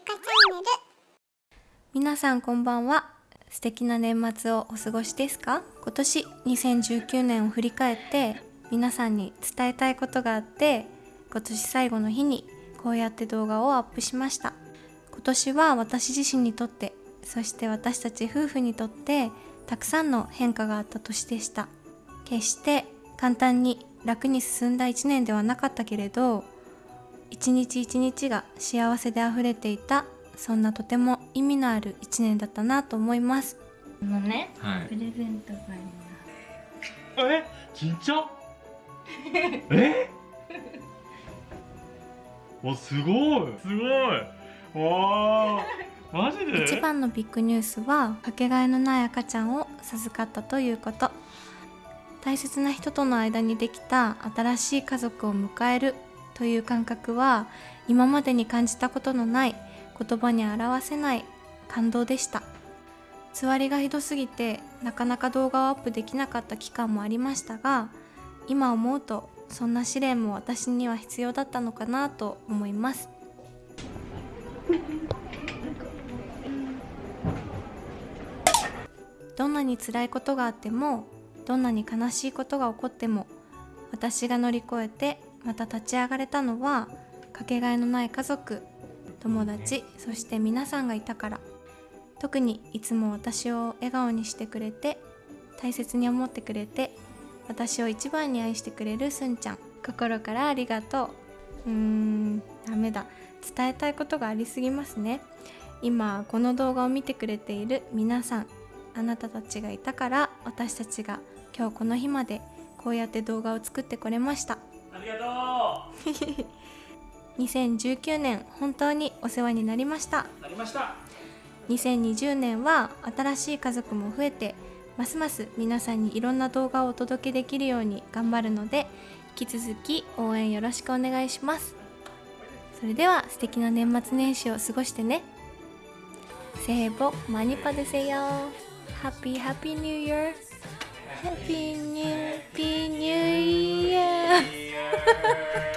ゆかチャンネル。皆さんこんばんは。素敵な年末をお過ごしですか？今年2019年を振り返って皆さんに伝えたいことがあって今年最後の日にこうやって動画をアップしました。今年は私自身にとってそして私たち夫婦にとってたくさんの変化があった年でした。決して簡単に楽に進んだ1年ではなかったけれど一日一日が幸せであふれていたそんなとても意味のある1年だったなと思います。あのね、はい。プレゼントがありえちっちゃえ？おすごいすごいわーマジで一番のビッグニュースはかけがえのない赤ちゃんを授かったということ。大切な人との間にできた新しい家族を迎えるという感覚は今までに感じたことのない言葉に表せない感動でした。つわりがひどすぎてなかなか動画をアップできなかった期間もありましたが今思うとそんな試練も私には必要だったのかなと思います。どんなに辛いことがあってもどんなに悲しいことが起こっても私が乗り越えてまた立ち上がれたのはかけがえのない家族友達そして皆さんがいたから。特にいつも私を笑顔にしてくれて大切に思ってくれて私を一番に愛してくれるすんちゃん。心からありがとう。うーんダメだ。伝えたいことがありすぎますね。今この動画を見てくれている皆さんあなたたちがいたから私たちが今日この日までこうやって動画を作ってこれました。2019年本当にお世話になりました。なりました。2020年は新しい家族も増えてますます皆さんにいろんな動画をお届けできるように頑張るので引き続き応援よろしくお願いします。それでは素敵な年末年始を過ごしてね。せーぼマニパでせよ。ハッピーハッピーニューイヤーハッピーニューピーニューイヤー